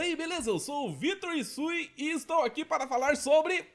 Daí beleza, eu sou o Vitor Isui e estou aqui para falar sobre...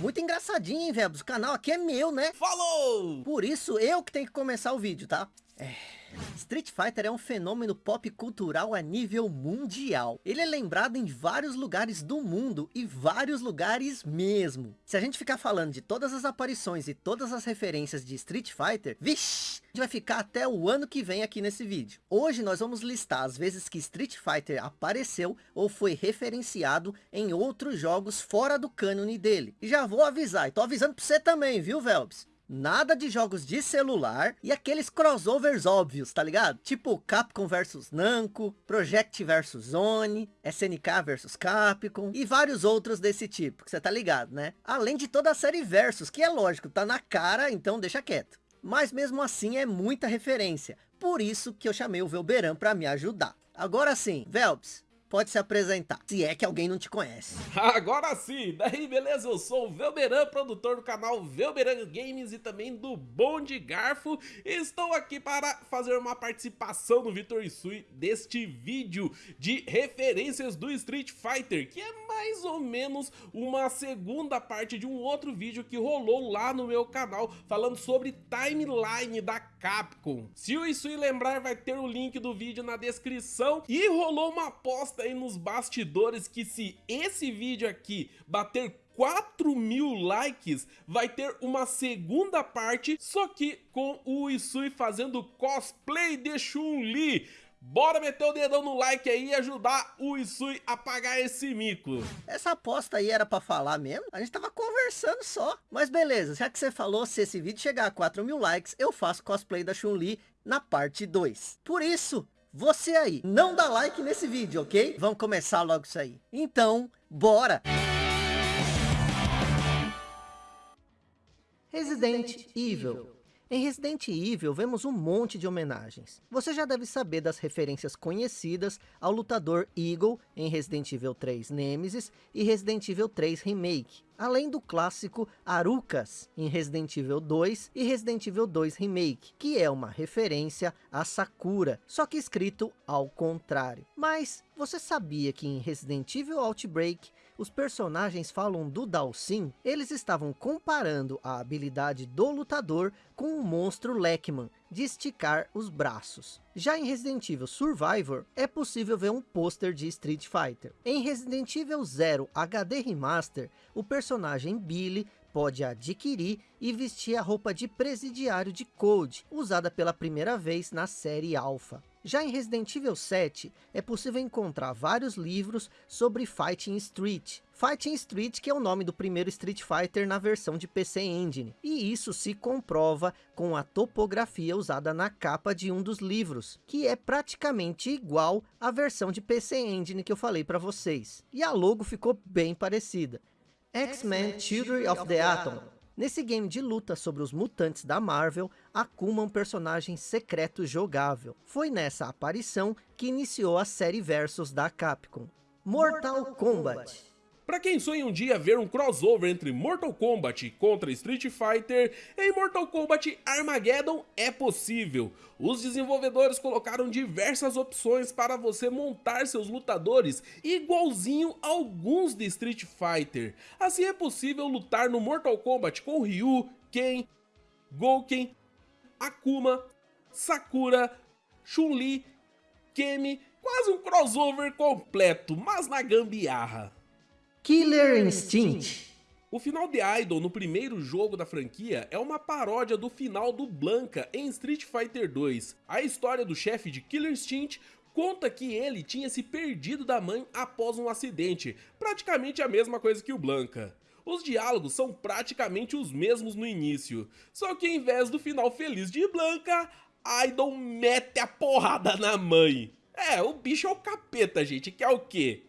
Muito engraçadinho, hein, velho? O canal aqui é meu, né? Falou! Por isso eu que tenho que começar o vídeo, tá? É... Street Fighter é um fenômeno pop cultural a nível mundial. Ele é lembrado em vários lugares do mundo e vários lugares mesmo. Se a gente ficar falando de todas as aparições e todas as referências de Street Fighter, vixi, a gente vai ficar até o ano que vem aqui nesse vídeo. Hoje nós vamos listar as vezes que Street Fighter apareceu ou foi referenciado em outros jogos fora do cânone dele. E já vou avisar, e tô avisando pra você também, viu, Velbs? Nada de jogos de celular e aqueles crossovers óbvios, tá ligado? Tipo Capcom vs Namco, Project vs Zone, SNK vs Capcom e vários outros desse tipo, que você tá ligado, né? Além de toda a série Versus, que é lógico, tá na cara, então deixa quieto. Mas mesmo assim é muita referência, por isso que eu chamei o Velberan para me ajudar. Agora sim, Velps, pode se apresentar, se é que alguém não te conhece. Agora sim, daí beleza, eu sou o Velberan, produtor do canal Velberan Games e também do Bom de Garfo. Estou aqui para fazer uma participação no Vitor Isui deste vídeo de referências do Street Fighter, que é mais ou menos uma segunda parte de um outro vídeo que rolou lá no meu canal, falando sobre timeline da Capcom. Se o Isui lembrar, vai ter o link do vídeo na descrição e rolou uma aposta aí nos bastidores que se esse vídeo aqui bater 4 mil likes, vai ter uma segunda parte, só que com o Isui fazendo cosplay de Chun-Li. Bora meter o dedão no like aí e ajudar o Isui a pagar esse mico. Essa aposta aí era pra falar mesmo? A gente tava conversando só. Mas beleza, já que você falou, se esse vídeo chegar a 4 mil likes, eu faço cosplay da Chun-Li na parte 2. Por isso, você aí, não dá like nesse vídeo, ok? Vamos começar logo isso aí. Então, bora! Resident Evil em Resident Evil, vemos um monte de homenagens. Você já deve saber das referências conhecidas ao lutador Eagle em Resident Evil 3 Nemesis e Resident Evil 3 Remake, além do clássico Arukas em Resident Evil 2 e Resident Evil 2 Remake, que é uma referência a Sakura, só que escrito ao contrário. Mas você sabia que em Resident Evil Outbreak os personagens falam do Dalsin, eles estavam comparando a habilidade do lutador com o monstro Lekman, de esticar os braços. Já em Resident Evil Survivor, é possível ver um pôster de Street Fighter. Em Resident Evil 0 HD Remaster, o personagem Billy pode adquirir e vestir a roupa de presidiário de Code, usada pela primeira vez na série Alpha. Já em Resident Evil 7, é possível encontrar vários livros sobre Fighting Street. Fighting Street que é o nome do primeiro Street Fighter na versão de PC Engine. E isso se comprova com a topografia usada na capa de um dos livros, que é praticamente igual à versão de PC Engine que eu falei para vocês. E a logo ficou bem parecida. X-Men Children of the Atom Nesse game de luta sobre os mutantes da Marvel, Akuma é um personagem secreto jogável. Foi nessa aparição que iniciou a série Versus da Capcom. Mortal Kombat para quem sonha um dia ver um crossover entre Mortal Kombat contra Street Fighter, em Mortal Kombat Armageddon é possível. Os desenvolvedores colocaram diversas opções para você montar seus lutadores igualzinho a alguns de Street Fighter. Assim é possível lutar no Mortal Kombat com Ryu, Ken, Gouken, Akuma, Sakura, Chun-Li, Kemi, quase um crossover completo, mas na gambiarra. Killer Instinct o final de Idol no primeiro jogo da franquia é uma paródia do final do Blanca em Street Fighter 2. A história do chefe de Killer Instinct conta que ele tinha se perdido da mãe após um acidente, praticamente a mesma coisa que o Blanca. Os diálogos são praticamente os mesmos no início, só que em vez do final feliz de Blanca, Idol mete a porrada na mãe. É, o bicho é o capeta, gente, que é o quê?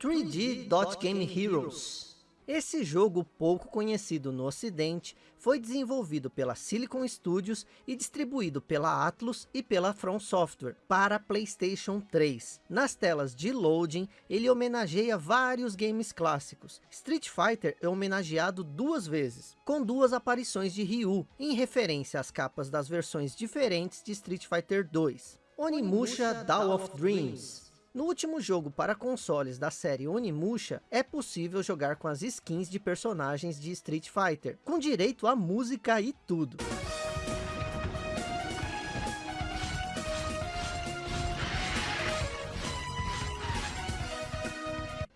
3D Dot Game Heroes. Esse jogo pouco conhecido no ocidente foi desenvolvido pela Silicon Studios e distribuído pela Atlus e pela From Software para Playstation 3. Nas telas de loading, ele homenageia vários games clássicos. Street Fighter é homenageado duas vezes, com duas aparições de Ryu, em referência às capas das versões diferentes de Street Fighter 2. Onimusha Dawn of Dreams No último jogo para consoles da série Onimusha, é possível jogar com as skins de personagens de Street Fighter, com direito a música e tudo.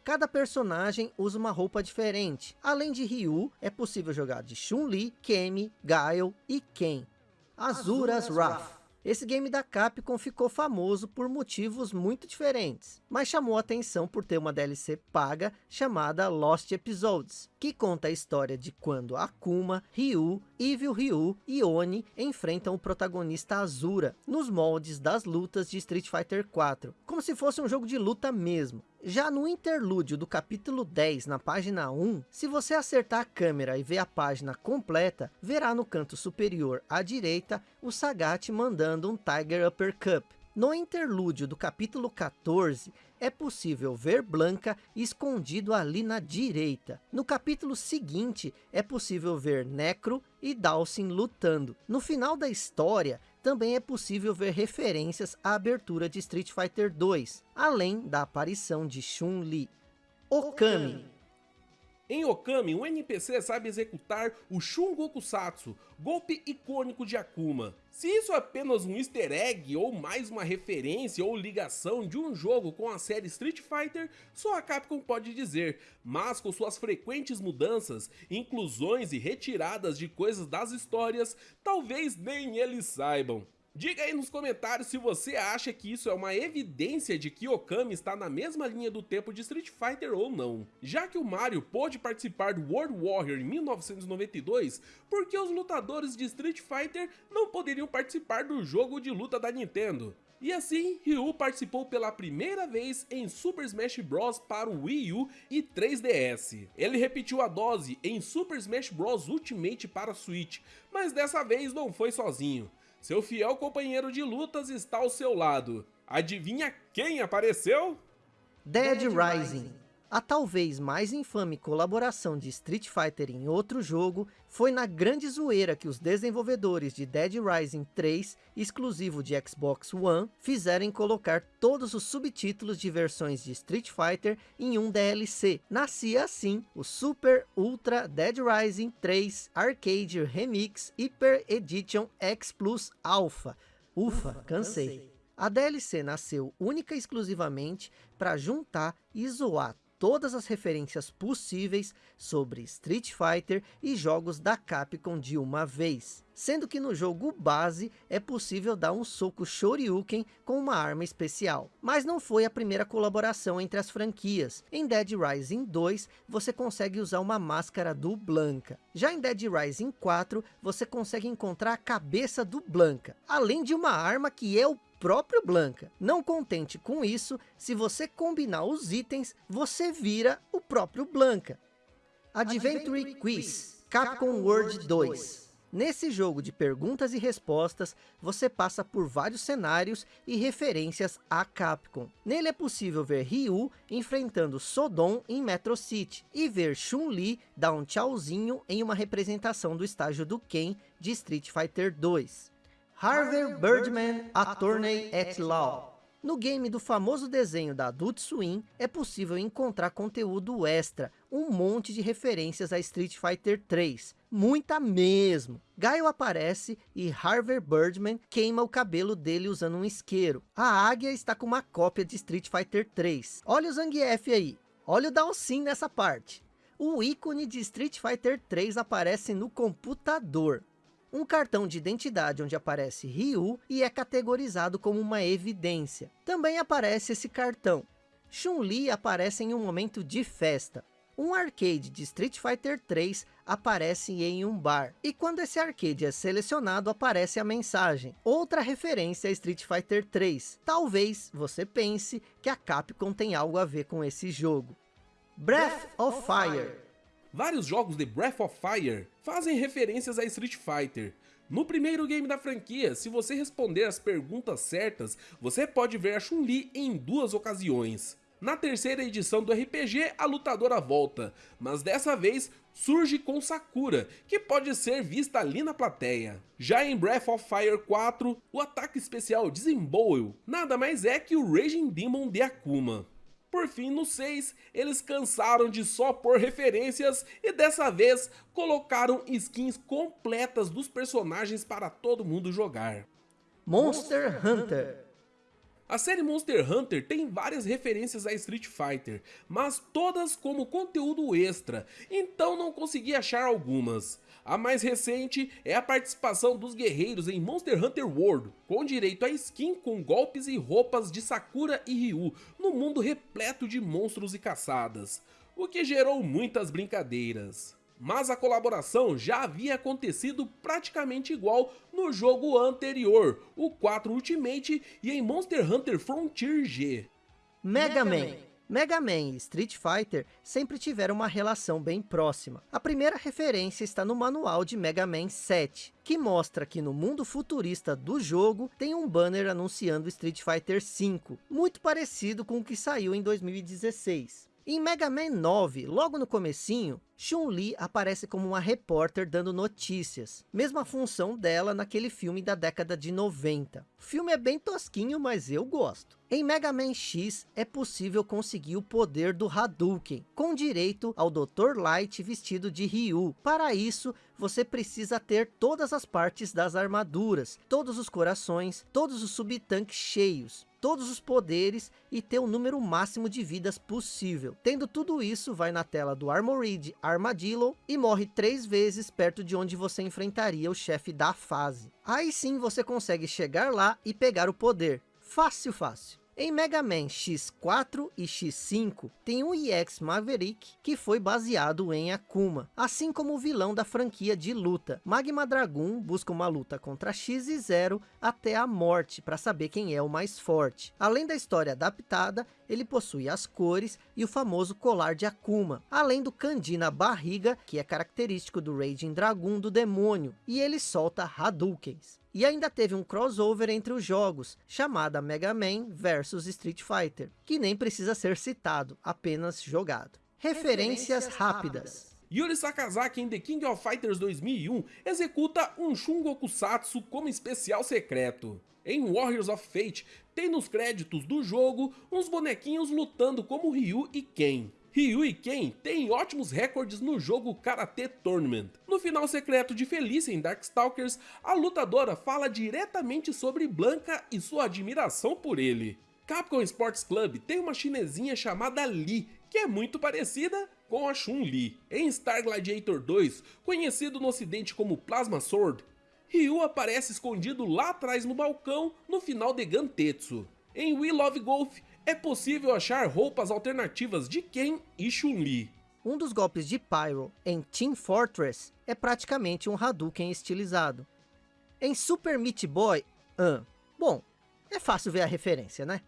Cada personagem usa uma roupa diferente. Além de Ryu, é possível jogar de Chun-Li, Kemi, Gaio e Ken. Azuras Wrath. Esse game da Capcom ficou famoso por motivos muito diferentes, mas chamou atenção por ter uma DLC paga chamada Lost Episodes, que conta a história de quando Akuma, Ryu, Evil Ryu e Oni enfrentam o protagonista Azura, nos moldes das lutas de Street Fighter 4, como se fosse um jogo de luta mesmo. Já no interlúdio do capítulo 10, na página 1, se você acertar a câmera e ver a página completa, verá no canto superior à direita o Sagat mandando um Tiger Uppercut. No interlúdio do capítulo 14, é possível ver Blanca escondido ali na direita. No capítulo seguinte, é possível ver Necro e Dawson lutando. No final da história, também é possível ver referências à abertura de Street Fighter 2, além da aparição de Chun-Li. Okami em Okami, um NPC sabe executar o Shungokusatsu, golpe icônico de Akuma. Se isso é apenas um easter egg ou mais uma referência ou ligação de um jogo com a série Street Fighter, só a Capcom pode dizer, mas com suas frequentes mudanças, inclusões e retiradas de coisas das histórias, talvez nem eles saibam. Diga aí nos comentários se você acha que isso é uma evidência de que Okami está na mesma linha do tempo de Street Fighter ou não. Já que o Mario pôde participar do World Warrior em 1992, por que os lutadores de Street Fighter não poderiam participar do jogo de luta da Nintendo? E assim, Ryu participou pela primeira vez em Super Smash Bros para o Wii U e 3DS. Ele repetiu a dose em Super Smash Bros Ultimate para Switch, mas dessa vez não foi sozinho. Seu fiel companheiro de lutas está ao seu lado. Adivinha quem apareceu? Dead Rising. A talvez mais infame colaboração de Street Fighter em outro jogo foi na grande zoeira que os desenvolvedores de Dead Rising 3, exclusivo de Xbox One, fizeram em colocar todos os subtítulos de versões de Street Fighter em um DLC. Nascia assim o Super Ultra Dead Rising 3 Arcade Remix Hyper Edition X Plus Alpha. Ufa, cansei. A DLC nasceu única e exclusivamente para juntar e zoar todas as referências possíveis sobre Street Fighter e jogos da Capcom de uma vez. Sendo que no jogo base é possível dar um soco Shoryuken com uma arma especial. Mas não foi a primeira colaboração entre as franquias. Em Dead Rising 2 você consegue usar uma máscara do Blanca. Já em Dead Rising 4 você consegue encontrar a cabeça do Blanca. Além de uma arma que é o próprio Blanca. Não contente com isso, se você combinar os itens, você vira o próprio Blanca. Adventure Quiz, Capcom World 2. Nesse jogo de perguntas e respostas, você passa por vários cenários e referências a Capcom. Nele é possível ver Ryu enfrentando Sodom em Metro City e ver Chun-Li dar um tchauzinho em uma representação do estágio do Ken de Street Fighter 2. Harvey Birdman Attorney at Law. No game do famoso desenho da Adult Swim, é possível encontrar conteúdo extra, um monte de referências a Street Fighter 3, muita mesmo. Gaio aparece e Harvey Birdman queima o cabelo dele usando um isqueiro. A águia está com uma cópia de Street Fighter 3. Olha o Zangief aí, olha o Dalsin nessa parte. O ícone de Street Fighter 3 aparece no computador um cartão de identidade onde aparece Ryu e é categorizado como uma evidência. Também aparece esse cartão. Chun-Li aparece em um momento de festa. Um arcade de Street Fighter 3 aparece em um bar. E quando esse arcade é selecionado, aparece a mensagem. Outra referência a Street Fighter 3. Talvez você pense que a Capcom tem algo a ver com esse jogo. Breath of Fire Vários jogos de Breath of Fire fazem referências a Street Fighter. No primeiro game da franquia, se você responder as perguntas certas, você pode ver a Chun-Li em duas ocasiões. Na terceira edição do RPG, a lutadora volta, mas dessa vez surge com Sakura, que pode ser vista ali na plateia. Já em Breath of Fire 4, o ataque especial Desembowl nada mais é que o Raging Demon de Akuma. Por fim, no 6, eles cansaram de só pôr referências e dessa vez colocaram skins completas dos personagens para todo mundo jogar. Monster Hunter a série Monster Hunter tem várias referências a Street Fighter, mas todas como conteúdo extra, então não consegui achar algumas. A mais recente é a participação dos guerreiros em Monster Hunter World, com direito a skin com golpes e roupas de Sakura e Ryu, no mundo repleto de monstros e caçadas, o que gerou muitas brincadeiras. Mas a colaboração já havia acontecido praticamente igual no jogo anterior, o 4 Ultimate e em Monster Hunter Frontier G. Mega Man Mega Man e Street Fighter sempre tiveram uma relação bem próxima. A primeira referência está no manual de Mega Man 7, que mostra que no mundo futurista do jogo tem um banner anunciando Street Fighter V, muito parecido com o que saiu em 2016. Em Mega Man 9, logo no comecinho, Chun-Li aparece como uma repórter dando notícias. Mesma função dela naquele filme da década de 90. O filme é bem tosquinho, mas eu gosto. Em Mega Man X, é possível conseguir o poder do Hadouken, com direito ao Dr. Light vestido de Ryu. Para isso, você precisa ter todas as partes das armaduras, todos os corações, todos os subtanques cheios todos os poderes e ter o número máximo de vidas possível. Tendo tudo isso, vai na tela do Armored Armadillo e morre três vezes perto de onde você enfrentaria o chefe da fase. Aí sim você consegue chegar lá e pegar o poder. Fácil, fácil. Em Mega Man X4 e X5, tem um EX Maverick que foi baseado em Akuma, assim como o vilão da franquia de luta. Magma Dragoon busca uma luta contra X e Zero até a morte para saber quem é o mais forte. Além da história adaptada, ele possui as cores e o famoso colar de Akuma, além do kanji na barriga, que é característico do Raging Dragoon do demônio, e ele solta Hadoukens. E ainda teve um crossover entre os jogos, chamada Mega Man vs Street Fighter, que nem precisa ser citado, apenas jogado. Referências, rápidas. Yuri Sakazaki em The King of Fighters 2001 executa um Shungokusatsu como especial secreto. Em Warriors of Fate, tem nos créditos do jogo uns bonequinhos lutando como Ryu e Ken. Ryu e Ken têm ótimos recordes no jogo Karate Tournament. No final secreto de Felicia em Darkstalkers, a lutadora fala diretamente sobre Blanca e sua admiração por ele. Capcom Sports Club tem uma chinesinha chamada Li, que é muito parecida com a Chun-Li. Em Star Gladiator 2, conhecido no ocidente como Plasma Sword, Ryu aparece escondido lá atrás no balcão no final de Gantetsu. Em We Love Golf, é possível achar roupas alternativas de Ken e Chun-Li. Um dos golpes de Pyro em Team Fortress é praticamente um Hadouken estilizado. Em Super Meat Boy, uh, bom, é fácil ver a referência, né?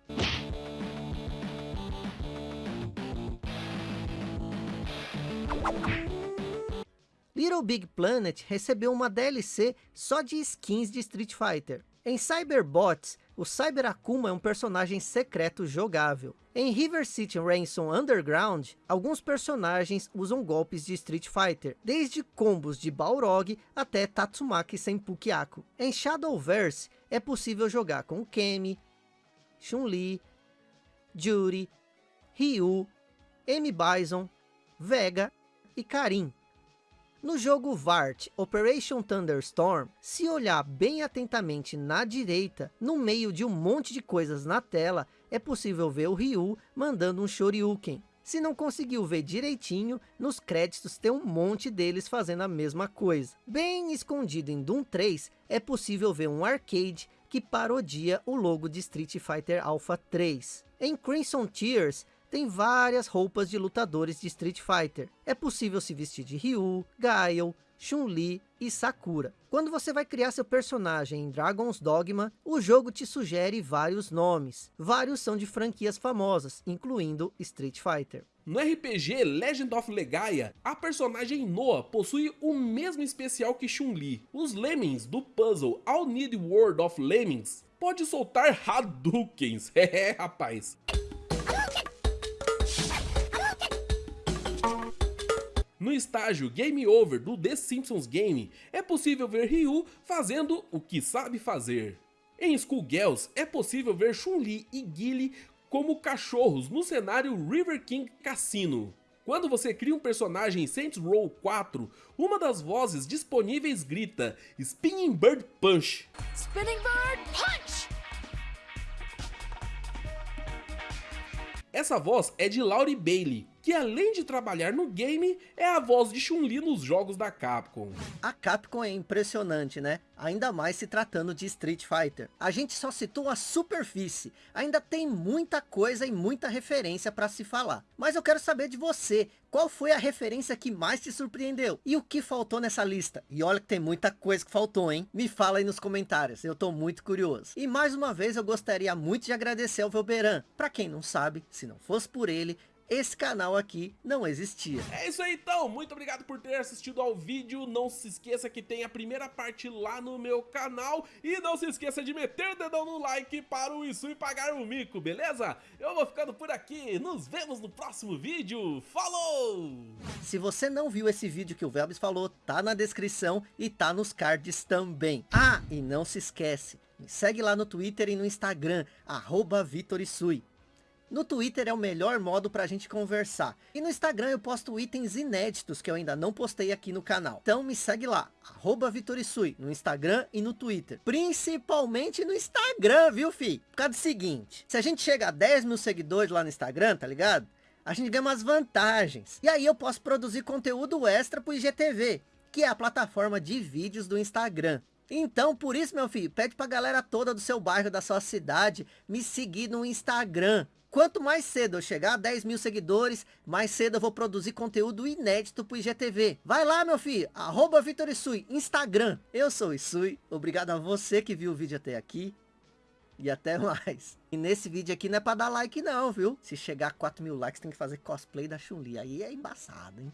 Little Big Planet recebeu uma DLC só de skins de Street Fighter. Em Cyberbots, o Cyber Akuma é um personagem secreto jogável. Em River City Ransom Underground, alguns personagens usam golpes de Street Fighter, desde combos de Balrog até Tatsumaki Senpukiaku. Em Shadowverse, é possível jogar com Kemi, Chun-Li, Judy, Ryu, M. Bison, Vega e Karin. No jogo VART Operation Thunderstorm, se olhar bem atentamente na direita, no meio de um monte de coisas na tela, é possível ver o Ryu mandando um Shoryuken. Se não conseguiu ver direitinho, nos créditos tem um monte deles fazendo a mesma coisa. Bem escondido em Doom 3, é possível ver um arcade que parodia o logo de Street Fighter Alpha 3. Em Crimson Tears, tem várias roupas de lutadores de Street Fighter. É possível se vestir de Ryu, Gaio, Chun-Li e Sakura. Quando você vai criar seu personagem em Dragon's Dogma, o jogo te sugere vários nomes. Vários são de franquias famosas, incluindo Street Fighter. No RPG Legend of Legaia, a personagem Noah possui o mesmo especial que Chun-Li. Os Lemmings do puzzle All Need World of Lemmings pode soltar Hadoukens, é rapaz. Estágio Game Over do The Simpsons Game, é possível ver Ryu fazendo o que sabe fazer. Em Schoolgirls, é possível ver Chun-Li e Guile como cachorros no cenário River King Cassino. Quando você cria um personagem em Saints Row 4, uma das vozes disponíveis grita Spinning Bird Punch. Spinning Bird Punch! Essa voz é de Laurie Bailey, que além de trabalhar no game, é a voz de Chun-Li nos jogos da Capcom. A Capcom é impressionante, né? Ainda mais se tratando de Street Fighter. A gente só citou a superfície, ainda tem muita coisa e muita referência para se falar. Mas eu quero saber de você, qual foi a referência que mais te surpreendeu? E o que faltou nessa lista? E olha que tem muita coisa que faltou, hein? Me fala aí nos comentários, eu tô muito curioso. E mais uma vez eu gostaria muito de agradecer ao Velberan. Para quem não sabe, se não fosse por ele, esse canal aqui não existia. É isso aí então, muito obrigado por ter assistido ao vídeo, não se esqueça que tem a primeira parte lá no meu canal e não se esqueça de meter o dedão no like para o Isui pagar o mico, beleza? Eu vou ficando por aqui, nos vemos no próximo vídeo, falou! Se você não viu esse vídeo que o Velbis falou, tá na descrição e tá nos cards também. Ah, e não se esquece, me segue lá no Twitter e no Instagram, arroba VitorIsui. No Twitter é o melhor modo para a gente conversar. E no Instagram eu posto itens inéditos que eu ainda não postei aqui no canal. Então me segue lá, arroba Vitorisui, no Instagram e no Twitter. Principalmente no Instagram, viu fi? Por causa do seguinte, se a gente chega a 10 mil seguidores lá no Instagram, tá ligado? A gente ganha umas vantagens. E aí eu posso produzir conteúdo extra pro IGTV, que é a plataforma de vídeos do Instagram. Então, por isso, meu filho, pede pra galera toda do seu bairro, da sua cidade, me seguir no Instagram. Quanto mais cedo eu chegar a 10 mil seguidores, mais cedo eu vou produzir conteúdo inédito pro IGTV. Vai lá, meu filho, arroba Vitor Isui, Instagram. Eu sou o Isui, obrigado a você que viu o vídeo até aqui. E até mais. E nesse vídeo aqui não é pra dar like não, viu? Se chegar a 4 mil likes, tem que fazer cosplay da Chun-Li. Aí é embaçado, hein?